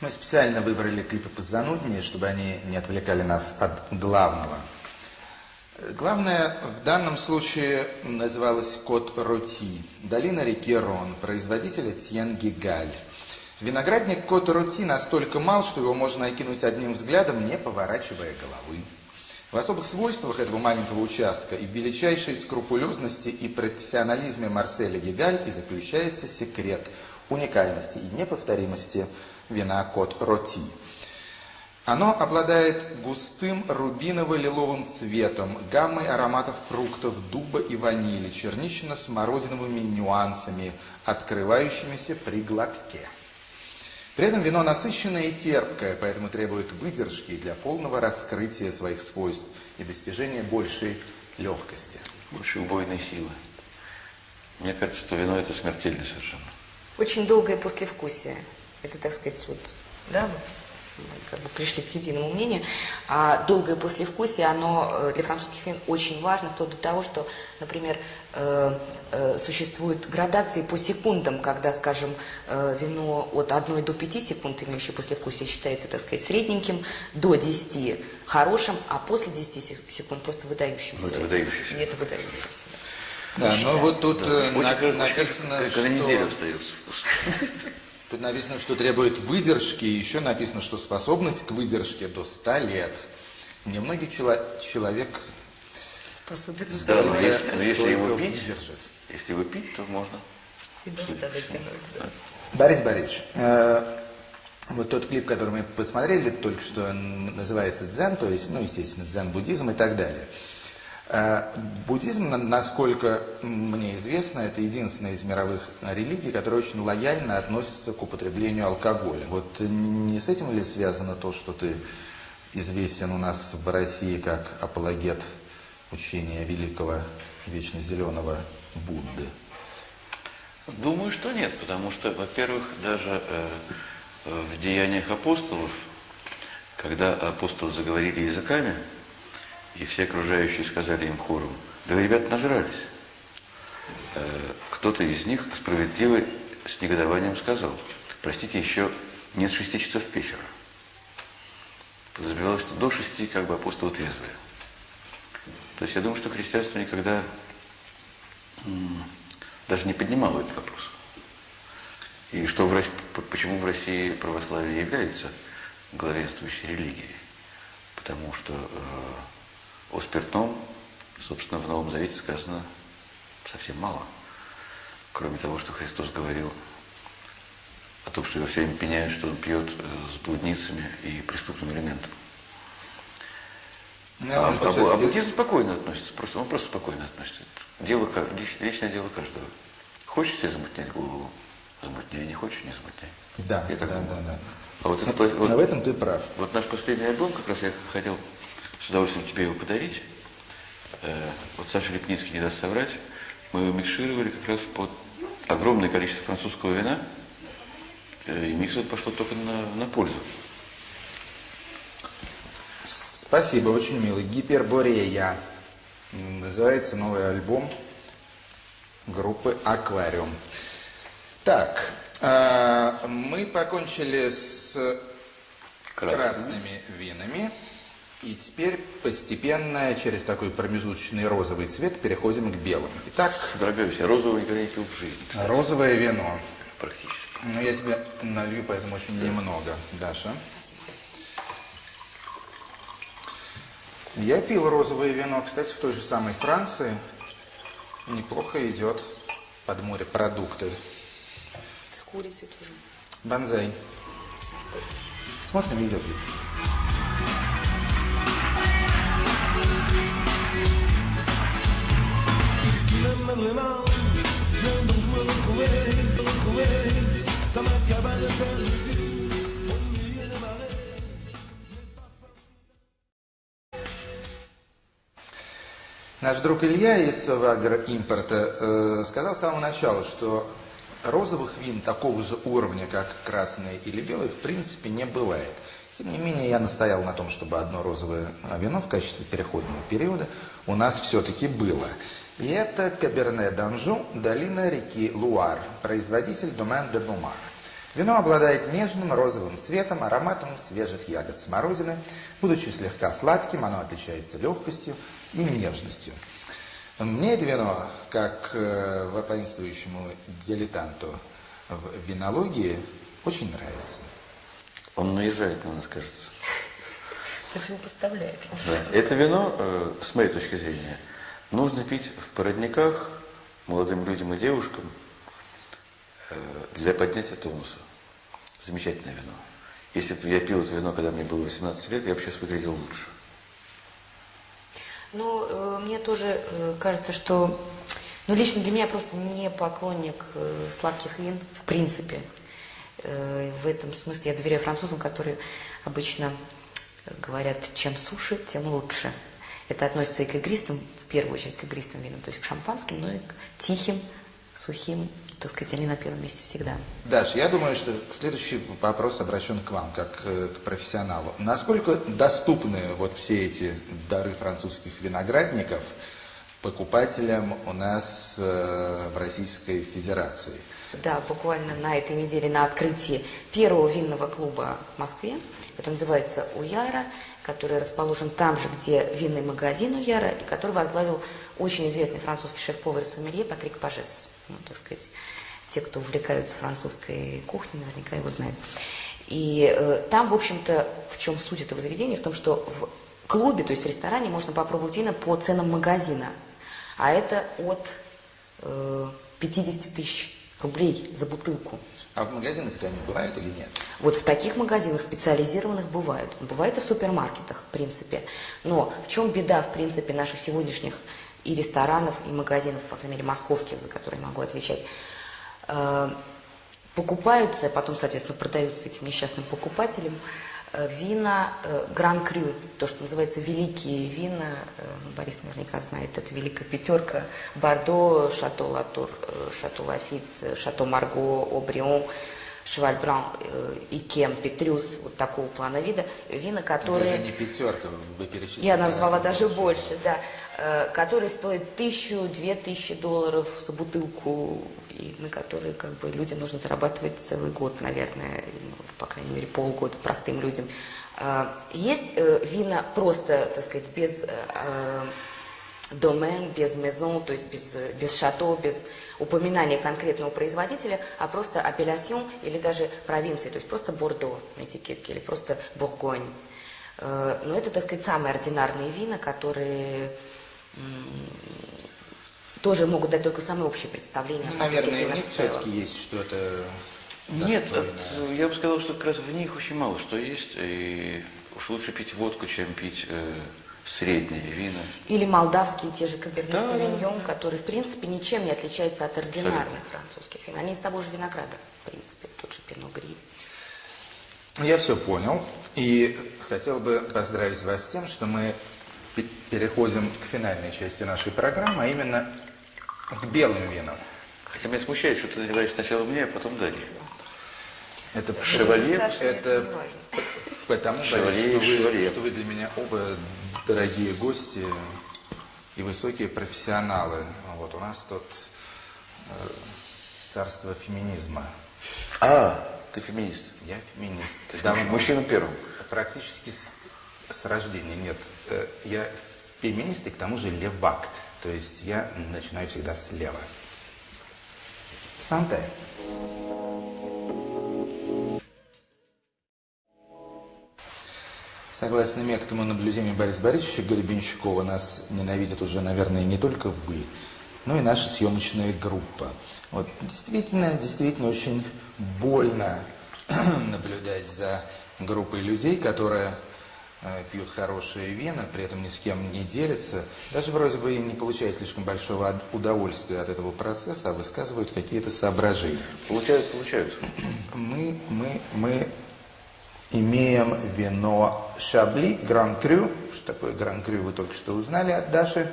Мы специально выбрали клипы позануднее, чтобы они не отвлекали нас от главного. Главное в данном случае называлось «Кот Роти», долина реки Рон, производитель Этьен Гигаль. Виноградник Кот Роти настолько мал, что его можно окинуть одним взглядом, не поворачивая головы. В особых свойствах этого маленького участка и в величайшей скрупулезности и профессионализме Марселя Гигаль и заключается секрет уникальности и неповторимости вина Кот Роти. Оно обладает густым рубиново-лиловым цветом, гаммой ароматов фруктов, дуба и ванили, чернично-смородиновыми нюансами, открывающимися при глотке. При этом вино насыщенное и терпкое, поэтому требует выдержки для полного раскрытия своих свойств и достижения большей легкости. Большей убойной силы. Мне кажется, что вино это смертельно совершенно. Очень долгое послевкусие. Это, так сказать, вот, да, мы как бы пришли к единому мнению. А долгое послевкусие, оно э, для французских вин очень важно, вплоть до того, что, например, э, э, существуют градации по секундам, когда, скажем, э, вино от 1 до 5 секунд, имеющее послевкусие, считается, так сказать, средненьким, до 10 хорошим, а после 10 секунд просто выдающимся. Ну, это выдающийся. И это выдающийся. Да, но вот тут Да. Очень- на- очень- написано, Когда что... неделю остается вкус. Тут написано, что требует выдержки, и еще написано, что способность к выдержке до 100 лет. Немногий чело- человек Способен Да, но если, но если его пить, выдержит. если его пить, то можно. и до 100 дотянуть, да. Борис Борисович, э, вот тот клип, который мы посмотрели только что, называется «Дзен», то есть, ну, естественно, дзен-буддизм и так далее. Э, Буддизм, на- насколько мне известно, это единственная из мировых религий, которая очень лояльно относится к употреблению алкоголя. Вот не с этим ли связано то, что ты известен у нас в России как апологет учения великого вечно зеленого Будды? Думаю, что нет, потому что, во-первых, даже э, э, в деяниях апостолов, когда апостолы заговорили языками, и все окружающие сказали им хором, да вы, ребята, нажрались. Э, кто-то из них справедливо с негодованием сказал, простите, еще нет шести часов вечера. Подразумевалось, что до шести как бы апостолы трезвые. То есть я думаю, что христианство никогда даже не поднимало этот вопрос. И что в, почему в России православие является главенствующей религией? Потому что э, о спиртном, собственно, в Новом Завете сказано совсем мало. Кроме того, что Христос говорил о том, что его все время пеняют, что он пьет э, с блудницами и преступным элементом. Ну, А, что а, всё-таки- а буддизм спокойно относится, просто, он просто спокойно относится. Дело, личное дело каждого. Хочешь себе замутнять голову, замутняй, не хочешь, не замутняй. Да, Я да, так да, думаю. да. А вот, этот, Но вот, в этом ты прав. вот наш последний альбом, как раз я хотел удовольствием тебе его подарить. Э, вот Саша Лепницкий не даст соврать. Мы его микшировали как раз под огромное количество французского вина. Э, и микс этот пошло только на, на пользу. Спасибо, очень милый. Гиперборея. Называется новый альбом группы Аквариум. Так, а, мы покончили с Красными. красными винами. И теперь постепенно через такой промежуточный розовый цвет переходим к белым. Итак, Дорогая вся, розового никогда не пил в жизни, кстати, розовое вино. практически. Ну, я тебе налью, поэтому очень немного. Даша. Я пил розовое вино, кстати, в той же самой Франции. Неплохо идет под морепродукты. С курицей тоже. Бонзай. Смотрим видеоклип. Наш друг Илья из Агроимпорта э, сказал с самого начала, что розовых вин такого же уровня, как красные или белые, в принципе не бывает. Тем не менее, я настоял на том, чтобы одно розовое вино в качестве переходного периода у нас все-таки было. И это Каберне Данжу, долина реки Луар, производитель Домен де Бумар. Вино обладает нежным розовым цветом, ароматом свежих ягод смородины. Будучи слегка сладким, оно отличается легкостью и нежностью. Мне это вино, как э, воинствующему дилетанту в винологии, очень нравится. Он наезжает на нас, кажется. Даже не поставляет. Да. Это вино, э, с моей точки зрения, нужно пить в породниках молодым людям и девушкам э, для поднятия тонуса. Замечательное вино. Если бы я пил это вино, когда мне было 18 лет, я бы сейчас выглядел лучше. Ну, э, мне тоже э, кажется, что... Ну, лично для меня просто не поклонник сладких вин, в принципе. В этом смысле я доверяю французам, которые обычно говорят, чем суше, тем лучше. Это относится и к игристым, в первую очередь к игристым винам, то есть к шампанским, но и к тихим, сухим, так сказать, они на первом месте всегда. Даш, я думаю, что следующий вопрос обращен к вам, как э, к профессионалу. Насколько доступны вот все эти дары французских виноградников покупателям у нас э, в Российской Федерации? Да, буквально на этой неделе на открытии первого винного клуба в Москве, который называется «Уяра», который расположен там же, где винный магазин «Уяра», и который возглавил очень известный французский шеф-повар сомелье Патрик Пажес. Ну, так сказать, те, кто увлекаются французской кухней, наверняка его знают. И э, там, в общем-то, в чем суть этого заведения? В том, что в клубе, то есть в ресторане, можно попробовать вина по ценам магазина. А это от э, 50 тысяч рублей за бутылку. А в магазинах-то они бывают или нет? Вот в таких магазинах специализированных бывают. Бывают и в супермаркетах, в принципе. Но в чем беда, в принципе, наших сегодняшних и ресторанов, и магазинов, по крайней мере, московских, за которые могу отвечать, Э, покупаются, а потом, соответственно, продаются этим несчастным покупателям вина Гран Крю, то, что называется великие вина, э, Борис наверняка знает, это великая пятерка, Бордо, Шато Латур, Шато Лафит, Шато Марго, Обрион, Шеваль Бран и Кем, Петрюс, вот такого плана вида, вина, которые... Это же не пятерка, вы перечислили. Я назвала даже больше, да, которые стоят тысячу, две тысячи долларов за бутылку и на которые как бы людям нужно зарабатывать целый год, наверное, ну, по крайней мере полгода простым людям. А, есть э, вина просто, так сказать, без э, домен, без мезон, то есть без, без шато, без упоминания конкретного производителя, а просто апелляцион или даже провинции, то есть просто Бордо на этикетке или просто Бургонь. Э, но это, так сказать, самые ординарные вина, которые тоже могут дать только самые общие представления. Ну, наверное, в них все-таки есть что-то Нет, э, я бы сказал, что как раз в них очень мало что есть. И уж лучше пить водку, чем пить э, средние вина. Или молдавские те же каберне да, савиньон, да. которые, в принципе, ничем не отличаются от ординарных Абсолютно. французских вин. Они из того же винограда, в принципе, тот же пино гри. Я все понял. И хотел бы поздравить вас с тем, что мы переходим к финальной части нашей программы, а именно к белым винам. Хотя меня смущает, что ты наливаешь сначала мне, а потом Дани. Это шевалье, это потому, шевалье, что, вы, что вы для меня оба дорогие гости и высокие профессионалы. Вот у нас тут э, царство феминизма. А, ты феминист? Я феминист. То есть Давно, мужчина первым? Практически с, с рождения, нет. Э, я феминист и к тому же левак. То есть я начинаю всегда слева. Санте. Согласно меткому наблюдению Бориса Борисовича Гребенщикова, нас ненавидят уже, наверное, не только вы, но и наша съемочная группа. Вот действительно, действительно очень больно наблюдать за группой людей, которая Э, пьют хорошие вина, при этом ни с кем не делятся, даже вроде бы и не получают слишком большого удовольствия от этого процесса, а высказывают какие-то соображения. Получают, получают. Мы, мы, мы имеем вино Шабли, Гран-Крю, что такое Гран-Крю вы только что узнали от Даши,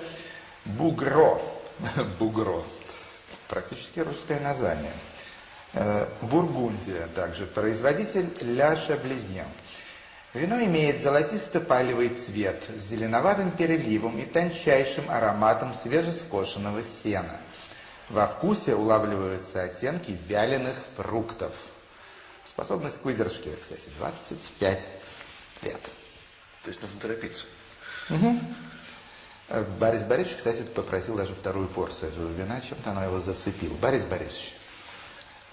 Бугро, Бугро, практически русское название. Э, Бургундия также, производитель Ля Шаблизьен. Вино имеет золотисто-палевый цвет с зеленоватым переливом и тончайшим ароматом свежескошенного сена. Во вкусе улавливаются оттенки вяленых фруктов. Способность к выдержке, кстати, 25 лет. То есть нужно торопиться. Э, Борис Борисович, кстати, попросил даже вторую порцию этого вина, чем-то оно его зацепило. Борис Борисович,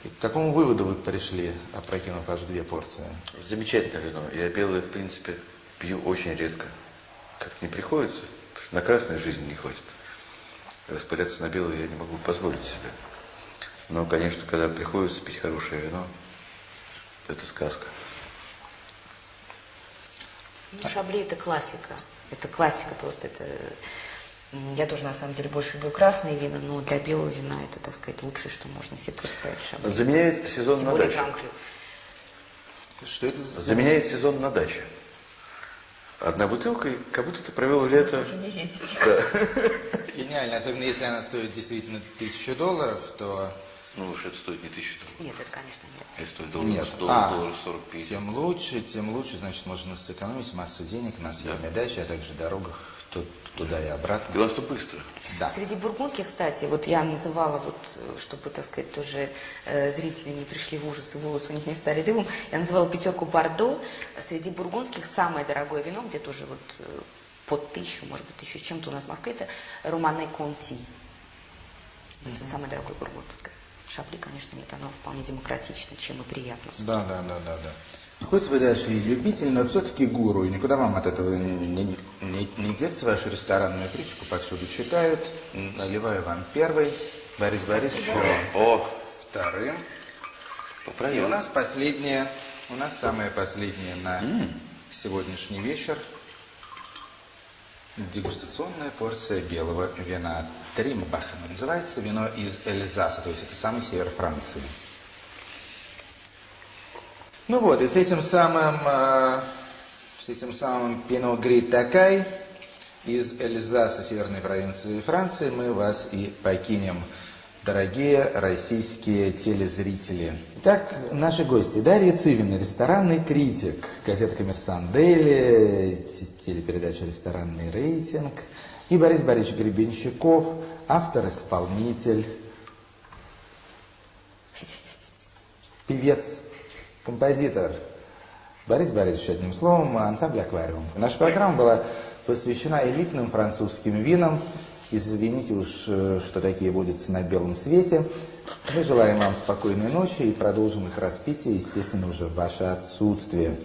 и к какому выводу вы пришли, опрокинув аж две порции? Замечательное вино. Я белое, в принципе, пью очень редко. Как-то не приходится, на красную жизнь не хватит. Распыляться на белое я не могу позволить себе. Но, конечно, когда приходится пить хорошее вино, это сказка. Ну, Шабли это классика. Это классика просто. Это... Я тоже на самом деле больше люблю красные вина, но для белого вина это, так сказать, лучшее, что можно себе представить Шабли. Заменяет сезон Тем на даче. Что это за... Заменяет сезон на даче. Одна бутылка, и как будто ты провел лето. Уже не ездить. Гениально, особенно если она стоит действительно тысячу долларов, то Ну уж это стоит не тысячу долларов. Нет, это, конечно, нет. Это стоит долларов, нет. доллар, А, долларов 40-50. тем лучше, тем лучше, значит, можно сэкономить массу денег на съеме дачи, а также дорогах ту- туда и обратно. Главное, что быстро. Да. Среди бургундских, кстати, вот я называла, вот, э, чтобы, так сказать, тоже э, зрители не пришли в ужас и волосы у них не стали дымом, я называла пятерку Бордо. Среди бургундских самое дорогое вино, где тоже вот э, под тысячу, может быть, тысячу с чем-то у нас в Москве, это Романе Конти. Это самое дорогое бургундское. Шапли, конечно, нет, оно вполне демократично, чем и приятно. Да, да, да, да, да. Хоть вы даже и любитель, но все-таки гуру, и никуда вам от этого не, не, не, деться. Вашу ресторанную критику повсюду читают. Наливаю вам первый, Борис Борисович О, вторым. И поправил. у нас последнее, у нас самое последнее на сегодняшний вечер. Дегустационная порция белого вина Тримбаха. Называется вино из Эльзаса, то есть это самый север Франции. Ну вот, и с этим самым, э, с этим самым Пино Гри Такай из Эльзаса, северной провинции Франции, мы вас и покинем, дорогие российские телезрители. Итак, наши гости. Дарья Цивина, ресторанный критик, газета «Коммерсант Дейли», те- телепередача «Ресторанный рейтинг», и Борис Борисович Гребенщиков, автор-исполнитель, певец, композитор. Борис Борисович, одним словом, ансамбль «Аквариум». Наша программа была посвящена элитным французским винам. Извините уж, э, что такие водятся на белом свете. Мы желаем вам спокойной ночи и продолжим их распитие, естественно, уже в ваше отсутствие.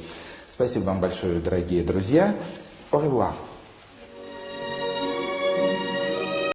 Спасибо вам большое, дорогие друзья. Au revoir.